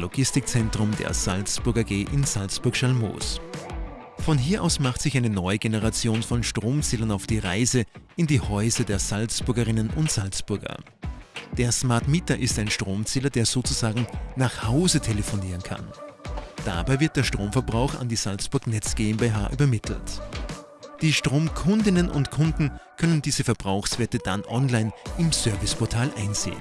Logistikzentrum der Salzburg AG in Salzburg-Schalmoos. Von hier aus macht sich eine neue Generation von Stromzählern auf die Reise in die Häuser der Salzburgerinnen und Salzburger. Der Smart Meter ist ein Stromzähler, der sozusagen nach Hause telefonieren kann. Dabei wird der Stromverbrauch an die Salzburg Netz GmbH übermittelt. Die Stromkundinnen und Kunden können diese Verbrauchswerte dann online im Serviceportal einsehen.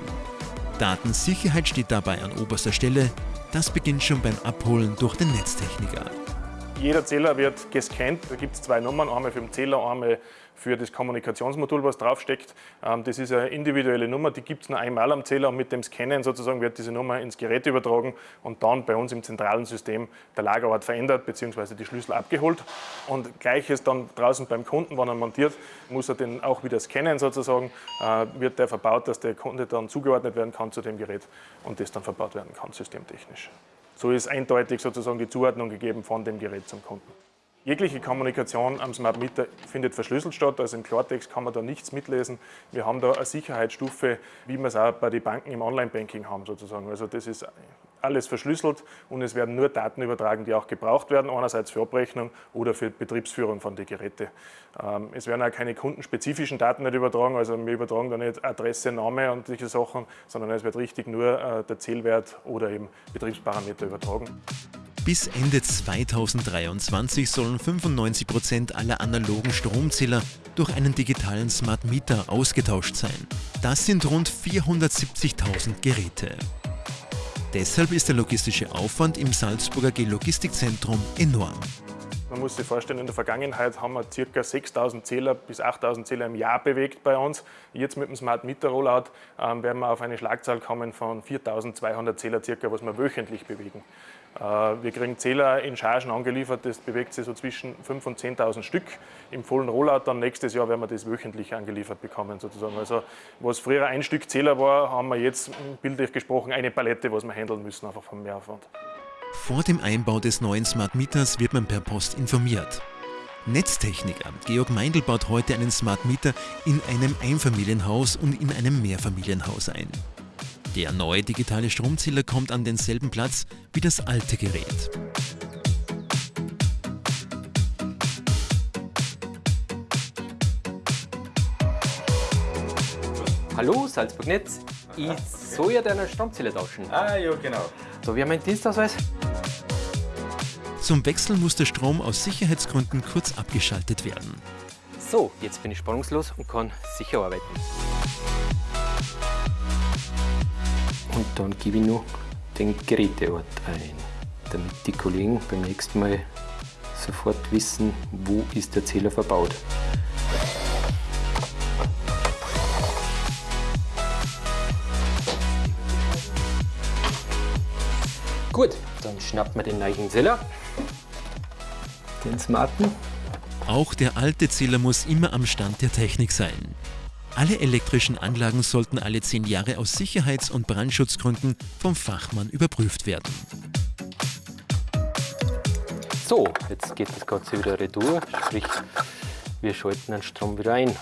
Datensicherheit steht dabei an oberster Stelle. Das beginnt schon beim Abholen durch den Netztechniker. Jeder Zähler wird gescannt. Da gibt es zwei Nummern, einmal für den Zähler, einmal für das Kommunikationsmodul, was draufsteckt. Ähm, das ist eine individuelle Nummer, die gibt es nur einmal am Zähler und mit dem Scannen sozusagen wird diese Nummer ins Gerät übertragen und dann bei uns im zentralen System der Lagerort verändert bzw. die Schlüssel abgeholt. Und gleiches dann draußen beim Kunden, wenn er montiert, muss er den auch wieder scannen sozusagen, äh, wird der verbaut, dass der Kunde dann zugeordnet werden kann zu dem Gerät und das dann verbaut werden kann systemtechnisch. So ist eindeutig sozusagen die Zuordnung gegeben von dem Gerät zum Kunden. Jegliche Kommunikation am Smart Meter findet verschlüsselt statt, also im Klartext kann man da nichts mitlesen. Wir haben da eine Sicherheitsstufe, wie wir es auch bei den Banken im Online-Banking haben sozusagen. Also das ist alles verschlüsselt und es werden nur Daten übertragen, die auch gebraucht werden, einerseits für Abrechnung oder für Betriebsführung von den Geräten. Ähm, es werden auch keine kundenspezifischen Daten nicht übertragen, also wir übertragen da nicht Adresse, Name und solche Sachen, sondern es wird richtig nur äh, der Zählwert oder eben Betriebsparameter übertragen. Bis Ende 2023 sollen 95 Prozent aller analogen Stromzähler durch einen digitalen Smart Meter ausgetauscht sein. Das sind rund 470.000 Geräte. Deshalb ist der logistische Aufwand im Salzburger G-Logistikzentrum enorm. Man muss sich vorstellen, in der Vergangenheit haben wir ca. 6.000 Zähler bis 8.000 Zähler im Jahr bewegt bei uns. Jetzt mit dem Smart Meter Rollout ähm, werden wir auf eine Schlagzahl kommen von 4.200 Zähler circa, was wir wöchentlich bewegen. Äh, wir kriegen Zähler in Chargen angeliefert, das bewegt sich so zwischen 5.000 und 10.000 Stück. Im vollen Rollout dann nächstes Jahr werden wir das wöchentlich angeliefert bekommen sozusagen. Also was früher ein Stück Zähler war, haben wir jetzt bildlich gesprochen eine Palette, was wir handeln müssen, einfach vom Mehraufwand. Vor dem Einbau des neuen Smart Meters wird man per Post informiert. Netztechniker Georg Meindl baut heute einen Smart Meter in einem Einfamilienhaus und in einem Mehrfamilienhaus ein. Der neue digitale Stromzähler kommt an denselben Platz wie das alte Gerät. Hallo Salzburg Netz, ich soll ja deinen Stromzähler tauschen. Ah ja, genau. So, wie haben wir einen Dienstausweis? Zum Wechsel muss der Strom aus Sicherheitsgründen kurz abgeschaltet werden. So, jetzt bin ich spannungslos und kann sicher arbeiten. Und dann gebe ich noch den Geräteort ein, damit die Kollegen beim nächsten Mal sofort wissen, wo ist der Zähler verbaut. Gut, dann schnappt man den neuen Zähler, den smarten. Auch der alte Zähler muss immer am Stand der Technik sein. Alle elektrischen Anlagen sollten alle zehn Jahre aus Sicherheits- und Brandschutzgründen vom Fachmann überprüft werden. So, jetzt geht das Ganze wieder retour, sprich wir schalten den Strom wieder ein.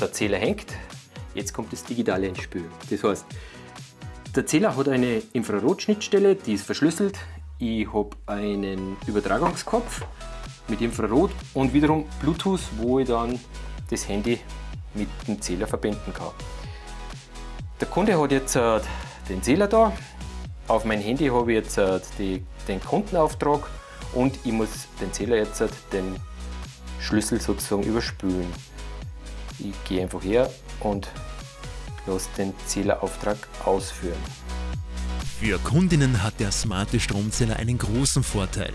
Der Zähler hängt, jetzt kommt das Digitale ins Spiel. Das heißt, der Zähler hat eine Infrarotschnittstelle, die ist verschlüsselt. Ich habe einen Übertragungskopf mit Infrarot und wiederum Bluetooth, wo ich dann das Handy mit dem Zähler verbinden kann. Der Kunde hat jetzt äh, den Zähler da. Auf mein Handy habe ich jetzt äh, die, den Kundenauftrag und ich muss den Zähler jetzt äh, den Schlüssel sozusagen überspülen. Ich gehe einfach her und lasse den Zählerauftrag ausführen. Für Kundinnen hat der smarte Stromzähler einen großen Vorteil.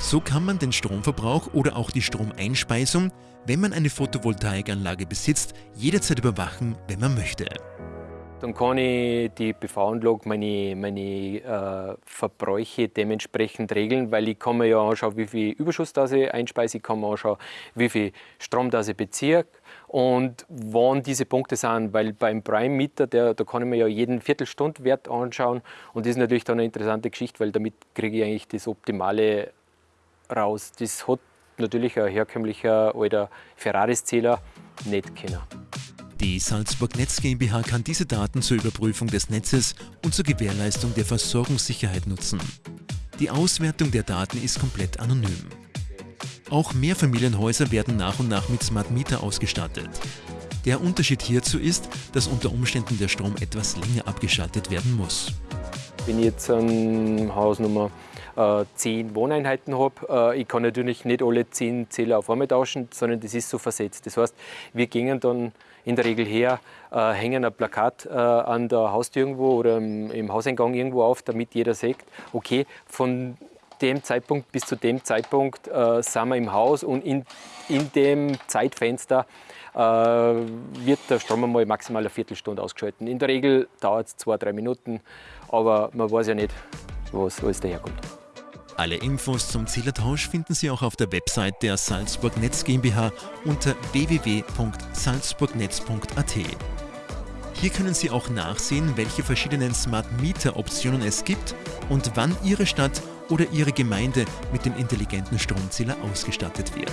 So kann man den Stromverbrauch oder auch die Stromeinspeisung, wenn man eine Photovoltaikanlage besitzt, jederzeit überwachen, wenn man möchte. Dann kann ich die PV-Anlage, meine, meine äh, Verbräuche dementsprechend regeln, weil ich kann mir ja anschauen, wie viel Überschuss das ich einspeise, ich kann mir anschauen, wie viel Strom das ich beziehe und wann diese Punkte sind, weil beim Prime Meter, der, da kann ich mir ja jeden Viertelstundwert anschauen und das ist natürlich dann eine interessante Geschichte, weil damit kriege ich eigentlich das Optimale raus. Das hat natürlich ein herkömmlicher alter Ferraris-Zähler nicht kennen. Die Salzburg Netz GmbH kann diese Daten zur Überprüfung des Netzes und zur Gewährleistung der Versorgungssicherheit nutzen. Die Auswertung der Daten ist komplett anonym. Auch Mehrfamilienhäuser werden nach und nach mit Smart Meter ausgestattet. Der Unterschied hierzu ist, dass unter Umständen der Strom etwas länger abgeschaltet werden muss. Wenn ich jetzt ein Haus Nummer äh, 10 Wohneinheiten habe, äh, ich kann natürlich nicht alle 10 Zähler auf einmal tauschen, sondern das ist so versetzt. Das heißt, wir gehen dann in der Regel her, äh, hängen ein Plakat äh, an der Haustür irgendwo oder im, Hauseingang irgendwo auf, damit jeder sieht, okay, von dem Zeitpunkt bis zu dem Zeitpunkt äh, sind wir im Haus und in, in dem Zeitfenster äh, wird der Strom einmal maximal eine Viertelstunde ausgeschalten. In der Regel dauert es zwei, drei Minuten, aber man weiß ja nicht, was alles daherkommt. Alle Infos zum Zählertausch finden Sie auch auf der Website der Salzburg Netz GmbH unter www.salzburgnetz.at. Hier können Sie auch nachsehen, welche verschiedenen Smart Meter Optionen es gibt und wann Ihre Stadt oder Ihre Gemeinde mit dem intelligenten Stromzähler ausgestattet wird.